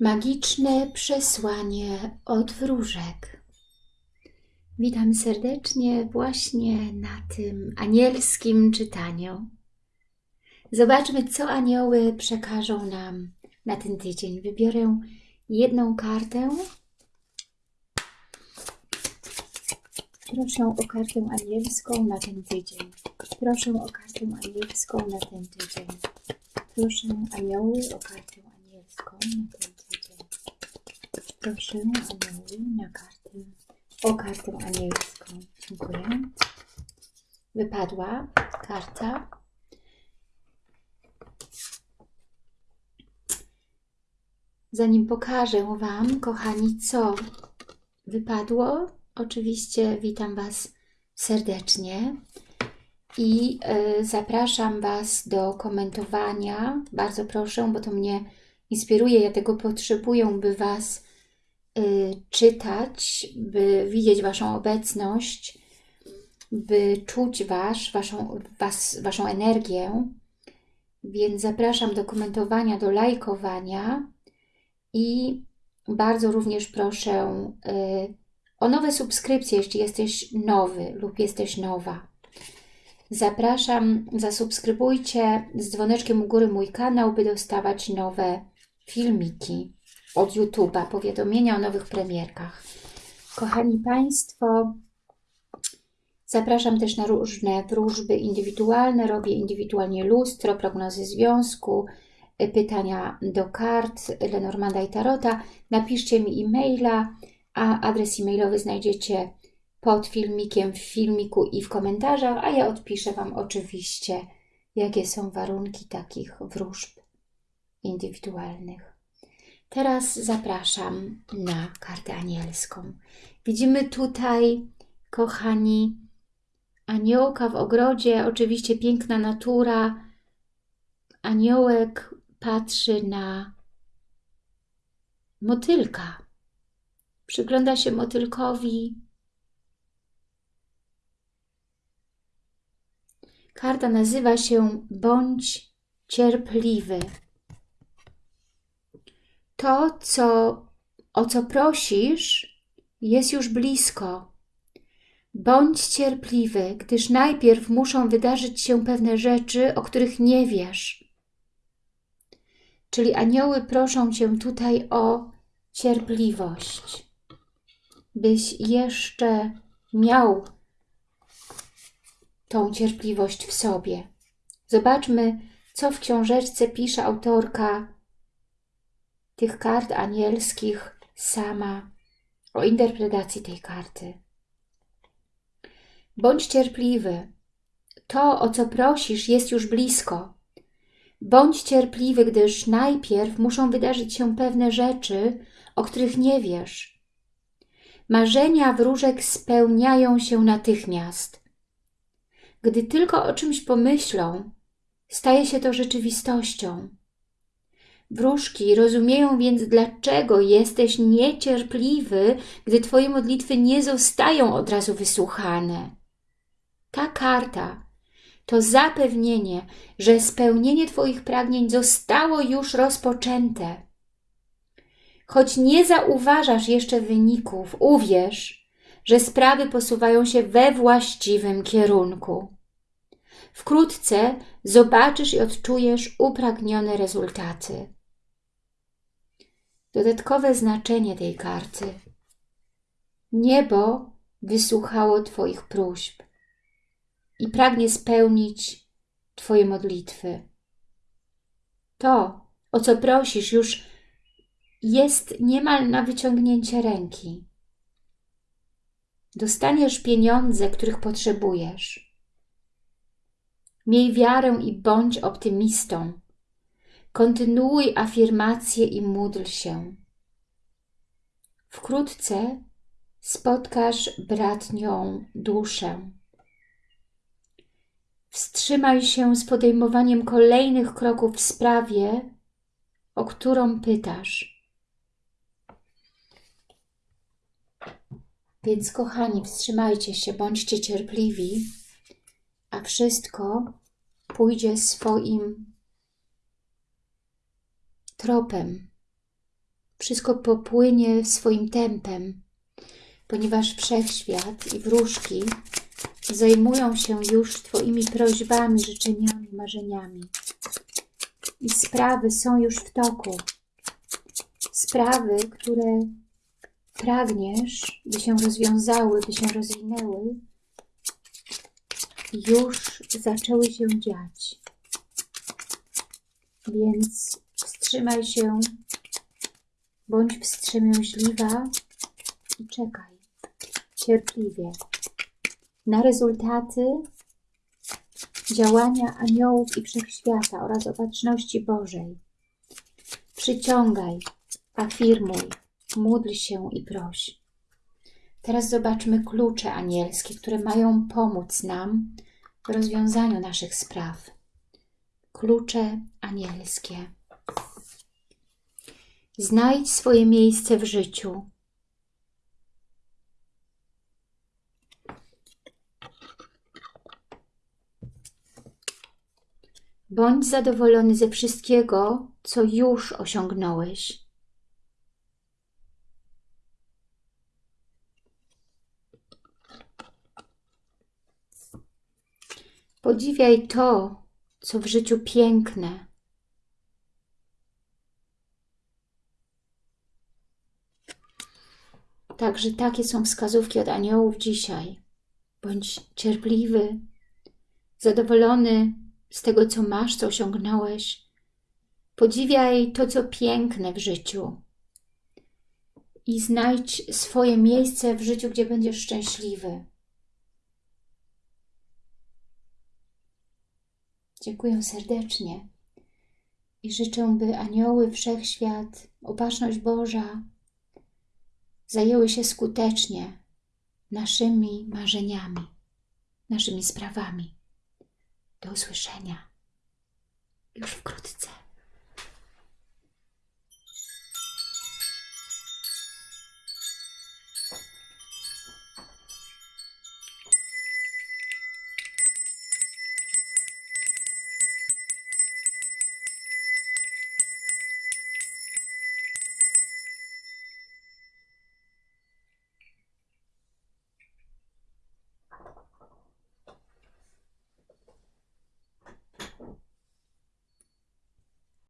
Magiczne przesłanie od wróżek. Witam serdecznie właśnie na tym anielskim czytaniu. Zobaczmy, co anioły przekażą nam na ten tydzień. Wybiorę jedną kartę. Proszę o kartę anielską na ten tydzień. Proszę o kartę anielską na ten tydzień. Proszę anioły o kartę anielską na ten tydzień. Proszę anioły na kartę, o kartę anielską. Dziękuję. Wypadła karta. Zanim pokażę Wam, kochani, co wypadło, oczywiście witam Was serdecznie i y, zapraszam Was do komentowania. Bardzo proszę, bo to mnie inspiruje, ja tego potrzebuję, by Was czytać, by widzieć Waszą obecność, by czuć wasz, waszą, was, Waszą energię. Więc zapraszam do komentowania, do lajkowania i bardzo również proszę y, o nowe subskrypcje, jeśli jesteś nowy lub jesteś nowa. Zapraszam, zasubskrybujcie z dzwoneczkiem u góry mój kanał, by dostawać nowe filmiki od YouTube'a, powiadomienia o nowych premierkach. Kochani Państwo, zapraszam też na różne wróżby indywidualne, robię indywidualnie lustro, prognozy związku, pytania do kart Lenormanda i Tarota. Napiszcie mi e-maila, a adres e-mailowy znajdziecie pod filmikiem, w filmiku i w komentarzach, a ja odpiszę Wam oczywiście, jakie są warunki takich wróżb indywidualnych. Teraz zapraszam na kartę anielską. Widzimy tutaj, kochani, aniołka w ogrodzie, oczywiście piękna natura. Aniołek patrzy na motylka. Przygląda się motylkowi, Karta nazywa się Bądź cierpliwy. To, co, o co prosisz, jest już blisko. Bądź cierpliwy, gdyż najpierw muszą wydarzyć się pewne rzeczy, o których nie wiesz. Czyli anioły proszą Cię tutaj o cierpliwość, byś jeszcze miał tą cierpliwość w sobie. Zobaczmy, co w książeczce pisze autorka tych kart anielskich sama o interpretacji tej karty. Bądź cierpliwy. To, o co prosisz, jest już blisko. Bądź cierpliwy, gdyż najpierw muszą wydarzyć się pewne rzeczy, o których nie wiesz. Marzenia wróżek spełniają się natychmiast. Gdy tylko o czymś pomyślą, staje się to rzeczywistością. Wróżki rozumieją więc, dlaczego jesteś niecierpliwy, gdy Twoje modlitwy nie zostają od razu wysłuchane. Ta karta to zapewnienie, że spełnienie Twoich pragnień zostało już rozpoczęte. Choć nie zauważasz jeszcze wyników, uwierz, że sprawy posuwają się we właściwym kierunku. Wkrótce zobaczysz i odczujesz upragnione rezultaty. Dodatkowe znaczenie tej karty. Niebo wysłuchało Twoich próśb i pragnie spełnić Twoje modlitwy. To, o co prosisz, już jest niemal na wyciągnięcie ręki. Dostaniesz pieniądze, których potrzebujesz. Miej wiarę i bądź optymistą. Kontynuuj afirmacje i módl się. Wkrótce spotkasz bratnią duszę. Wstrzymaj się z podejmowaniem kolejnych kroków w sprawie, o którą pytasz. Więc kochani, wstrzymajcie się, bądźcie cierpliwi, a wszystko pójdzie swoim tropem. wszystko popłynie swoim tempem, ponieważ wszechświat i wróżki zajmują się już Twoimi prośbami, życzeniami, marzeniami. I sprawy są już w toku. Sprawy, które pragniesz, by się rozwiązały, by się rozwinęły, już zaczęły się dziać. Więc wstrzymaj się, bądź wstrzemięźliwa i czekaj cierpliwie na rezultaty działania aniołów i wszechświata oraz opatrzności Bożej. Przyciągaj, afirmuj, módl się i proś. Teraz zobaczmy klucze anielskie, które mają pomóc nam w rozwiązaniu naszych spraw. Klucze anielskie. Znajdź swoje miejsce w życiu. Bądź zadowolony ze wszystkiego, co już osiągnąłeś. Podziwiaj to, co w życiu piękne. Także takie są wskazówki od aniołów dzisiaj. Bądź cierpliwy, zadowolony z tego, co masz, co osiągnąłeś. Podziwiaj to, co piękne w życiu i znajdź swoje miejsce w życiu, gdzie będziesz szczęśliwy. Dziękuję serdecznie i życzę, by anioły, wszechświat, opatrzność Boża zajęły się skutecznie naszymi marzeniami, naszymi sprawami. Do usłyszenia już wkrótce.